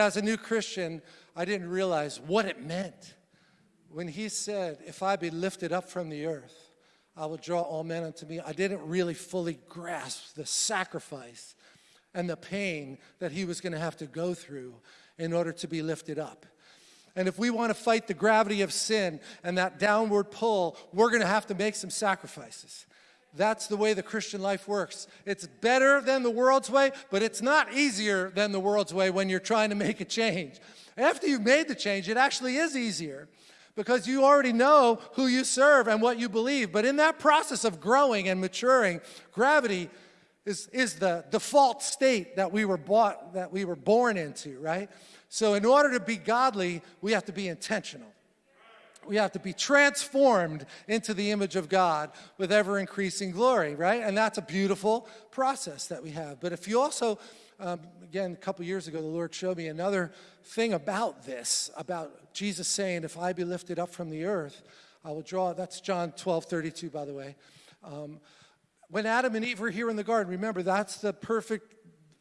As a new Christian, I didn't realize what it meant when he said, If I be lifted up from the earth, I will draw all men unto me. I didn't really fully grasp the sacrifice and the pain that he was going to have to go through in order to be lifted up. And if we want to fight the gravity of sin and that downward pull, we're going to have to make some sacrifices. That's the way the Christian life works. It's better than the world's way, but it's not easier than the world's way when you're trying to make a change. After you've made the change, it actually is easier because you already know who you serve and what you believe. But in that process of growing and maturing, gravity is, is the default state that we were bought, that we were born into, right? So in order to be godly, we have to be intentional. We have to be transformed into the image of God with ever increasing glory, right? And that's a beautiful process that we have. But if you also, um, again, a couple years ago, the Lord showed me another thing about this, about Jesus saying, if I be lifted up from the earth, I will draw, that's John 12, 32, by the way. Um, when Adam and Eve were here in the garden, remember, that's the perfect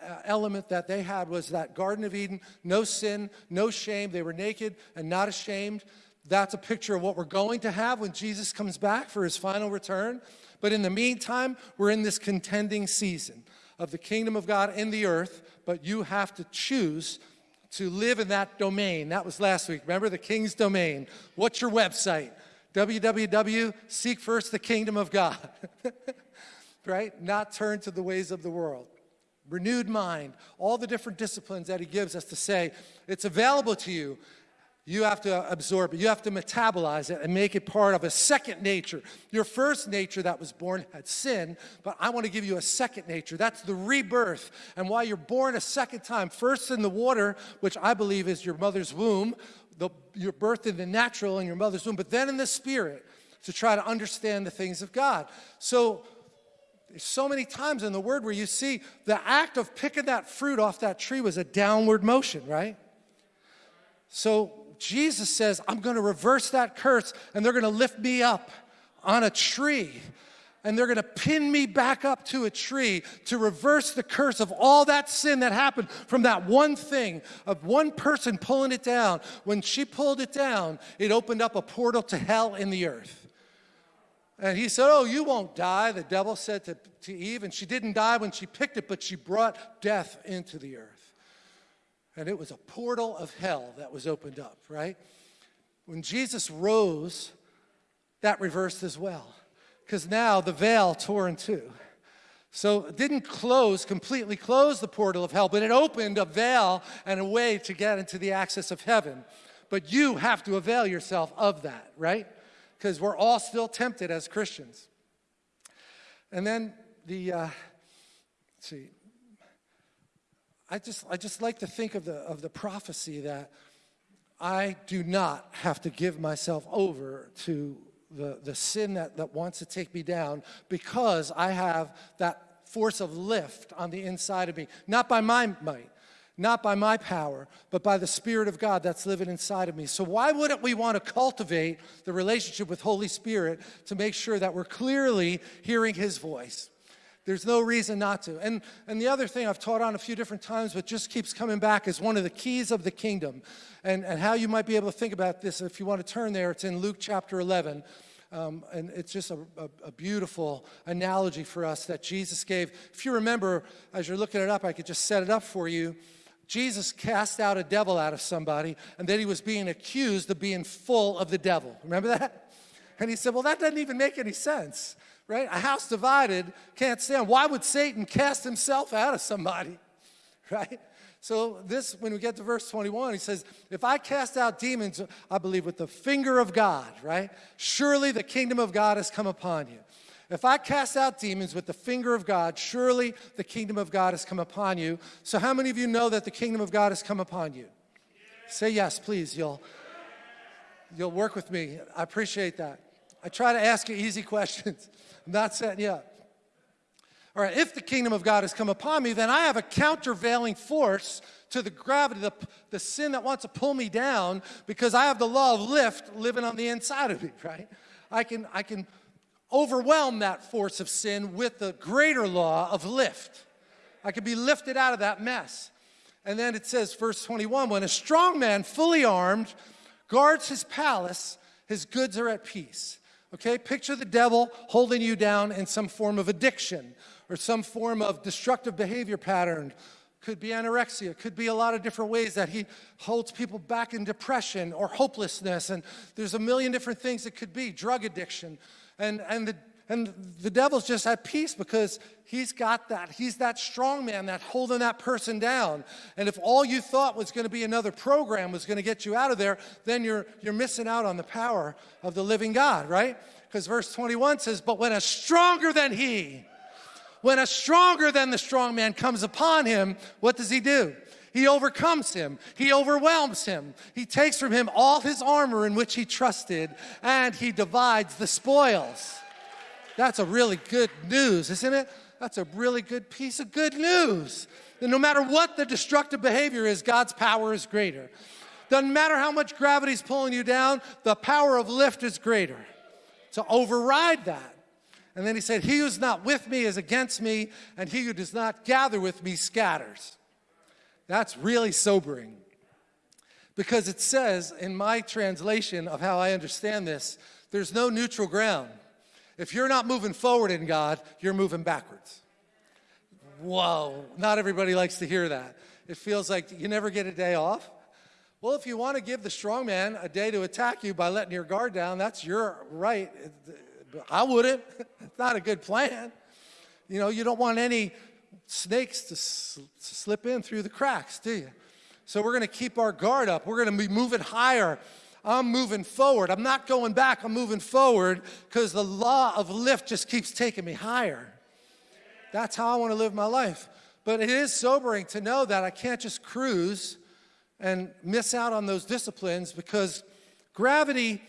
uh, element that they had was that Garden of Eden, no sin, no shame. They were naked and not ashamed. That's a picture of what we're going to have when Jesus comes back for his final return. But in the meantime, we're in this contending season of the kingdom of God in the earth, but you have to choose to live in that domain. That was last week. Remember the king's domain. What's your website? www. Seek first the kingdom of God. right? Not turn to the ways of the world. Renewed mind, all the different disciplines that he gives us to say, it's available to you. You have to absorb it. You have to metabolize it and make it part of a second nature. Your first nature that was born had sin, but I want to give you a second nature. That's the rebirth. And why you're born a second time, first in the water, which I believe is your mother's womb, the, your birth in the natural in your mother's womb, but then in the spirit to try to understand the things of God. So there's so many times in the word where you see the act of picking that fruit off that tree was a downward motion, right? So Jesus says, I'm going to reverse that curse and they're going to lift me up on a tree and they're going to pin me back up to a tree to reverse the curse of all that sin that happened from that one thing of one person pulling it down. When she pulled it down, it opened up a portal to hell in the earth. And he said, Oh, you won't die, the devil said to, to Eve. And she didn't die when she picked it, but she brought death into the earth. And it was a portal of hell that was opened up, right? When Jesus rose, that reversed as well. Because now the veil tore in two. So it didn't close, completely close the portal of hell, but it opened a veil and a way to get into the access of heaven. But you have to avail yourself of that, right? Because we're all still tempted as Christians. And then the, uh, see, I just, I just like to think of the, of the prophecy that I do not have to give myself over to the, the sin that, that wants to take me down because I have that force of lift on the inside of me, not by my might, not by my power, but by the Spirit of God that's living inside of me. So why wouldn't we want to cultivate the relationship with Holy Spirit to make sure that we're clearly hearing His voice? There's no reason not to. And, and the other thing I've taught on a few different times, but just keeps coming back, is one of the keys of the kingdom. And, and how you might be able to think about this, if you want to turn there, it's in Luke chapter 11. Um, and it's just a, a, a, beautiful analogy for us that Jesus gave. If you remember, as you're looking it up, I could just set it up for you. Jesus cast out a devil out of somebody, and then he was being accused of being full of the devil. Remember that? And he said, Well, that doesn't even make any sense right? A house divided can't stand. Why would Satan cast himself out of somebody, right? So this, when we get to verse 21, he says, if I cast out demons, I believe with the finger of God, right? Surely the kingdom of God has come upon you. If I cast out demons with the finger of God, surely the kingdom of God has come upon you. So how many of you know that the kingdom of God has come upon you? Say yes, please. You'll, you'll work with me. I appreciate that. I try to ask you easy questions. I'm not setting you up. All right, if the kingdom of God has come upon me, then I have a countervailing force to the gravity, the, the sin that wants to pull me down because I have the law of lift living on the inside of me, right? I can, I can overwhelm that force of sin with the greater law of lift. I can be lifted out of that mess. And then it says, verse 21 when a strong man, fully armed, guards his palace, his goods are at peace. Okay, picture the devil holding you down in some form of addiction or some form of destructive behavior pattern. Could be anorexia, could be a lot of different ways that he holds people back in depression or hopelessness. And there's a million different things it could be, drug addiction. And, and the and the devil's just at peace because he's got that. He's that strong man that holding that person down. And if all you thought was going to be another program was going to get you out of there, then you're, you're missing out on the power of the living God, right? Because verse 21 says, But when a stronger than he, when a stronger than the strong man comes upon him, what does he do? He overcomes him. He overwhelms him. He takes from him all his armor in which he trusted, and he divides the spoils. That's a really good news, isn't it? That's a really good piece of good news. That no matter what the destructive behavior is, God's power is greater. Doesn't matter how much gravity's pulling you down, the power of lift is greater. To override that. And then he said, He who's not with me is against me, and he who does not gather with me scatters. That's really sobering. Because it says in my translation of how I understand this, there's no neutral ground. If you're not moving forward in God, you're moving backwards. Whoa, not everybody likes to hear that. It feels like you never get a day off. Well, if you want to give the strong man a day to attack you by letting your guard down, that's your right. I wouldn't. It's not a good plan. You know, you don't want any snakes to, sl slip in through the cracks, do you? So we're going to keep our guard up. We're going to be moving higher I'm moving forward. I'm not going back, I'm moving forward because the law of lift just keeps taking me higher. That's how I want to live my life. But it is sobering to know that I can't just cruise and miss out on those disciplines because gravity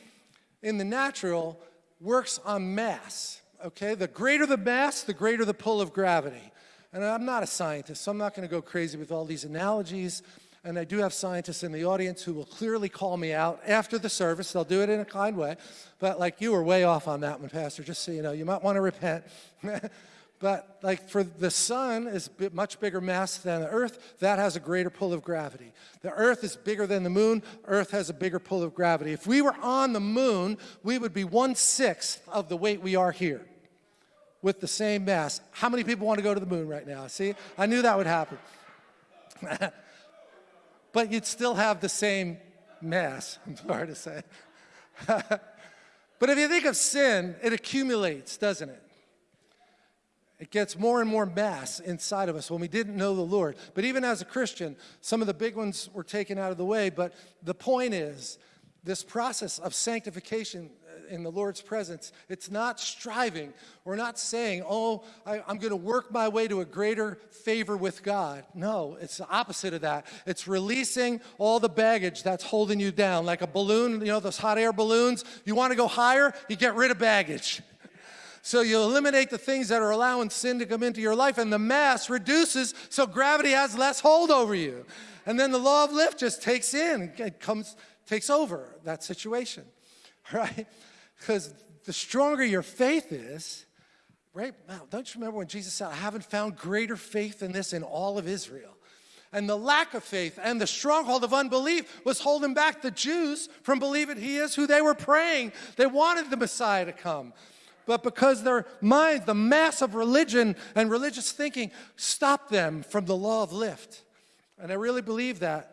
in the natural works on mass. Okay, the greater the mass, the greater the pull of gravity. And I'm not a scientist, so I'm not going to go crazy with all these analogies and I do have scientists in the audience who will clearly call me out after the service. They'll do it in a kind way. But like you were way off on that one, Pastor, just so you know. You might want to repent. but like for the sun is much bigger mass than the earth, that has a greater pull of gravity. The earth is bigger than the moon, earth has a bigger pull of gravity. If we were on the moon, we would be one-sixth of the weight we are here with the same mass. How many people want to go to the moon right now? See, I knew that would happen. but you'd still have the same mass, I'm sorry to say. but if you think of sin, it accumulates, doesn't it? It gets more and more mass inside of us when we didn't know the Lord. But even as a Christian, some of the big ones were taken out of the way. But the point is, this process of sanctification in the Lord's presence. It's not striving. We're not saying, oh, I, am going to work my way to a greater favor with God. No, it's the opposite of that. It's releasing all the baggage that's holding you down. Like a balloon, you know, those hot air balloons. You want to go higher, you get rid of baggage. So you eliminate the things that are allowing sin to come into your life, and the mass reduces so gravity has less hold over you. And then the law of lift just takes in, it comes, takes over that situation, right? Because the stronger your faith is, right? Now, don't you remember when Jesus said, I haven't found greater faith than this in all of Israel? And the lack of faith and the stronghold of unbelief was holding back the Jews from believing he is who they were praying. They wanted the Messiah to come. But because their minds, the mass of religion and religious thinking, stopped them from the law of lift. And I really believe that.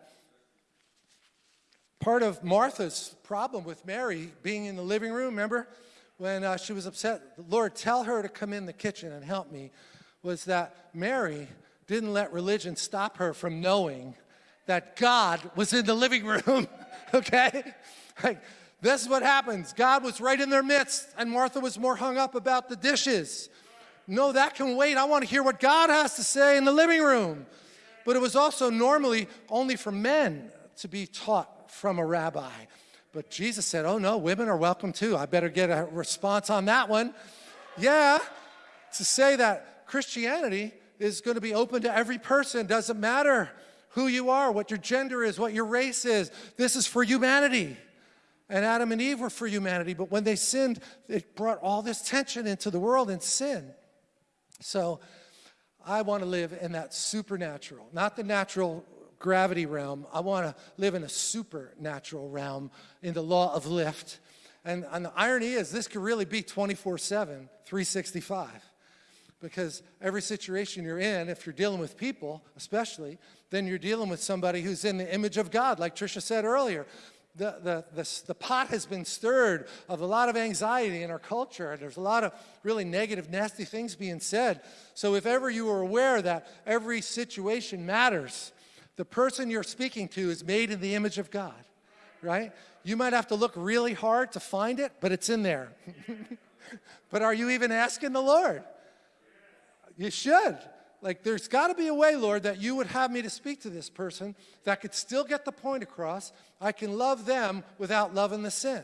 Part of Martha's problem with Mary being in the living room, remember? When uh, she was upset, Lord, tell her to come in the kitchen and help me, was that Mary didn't let religion stop her from knowing that God was in the living room, okay? Like, this is what happens. God was right in their midst, and Martha was more hung up about the dishes. No, that can wait. I want to hear what God has to say in the living room. But it was also normally only for men to be taught from a rabbi. But Jesus said, oh no, women are welcome too. I better get a response on that one. Yeah, to say that Christianity is going to be open to every person, doesn't matter who you are, what your gender is, what your race is. This is for humanity. And Adam and Eve were for humanity, but when they sinned, it brought all this tension into the world and sin. So I want to live in that supernatural, not the natural gravity realm. I want to live in a supernatural realm in the law of lift. And, and the irony is, this could really be 24 7, 365. Because every situation you're in, if you're dealing with people, especially, then you're dealing with somebody who's in the image of God, like Trisha said earlier. The, the, the, the, pot has been stirred of a lot of anxiety in our culture. And there's a lot of really negative, nasty things being said. So if ever you are aware that every situation matters, the person you're speaking to is made in the image of God, right? You might have to look really hard to find it, but it's in there. but are you even asking the Lord? You should. Like, there's got to be a way, Lord, that you would have me to speak to this person that could still get the point across. I can love them without loving the sin.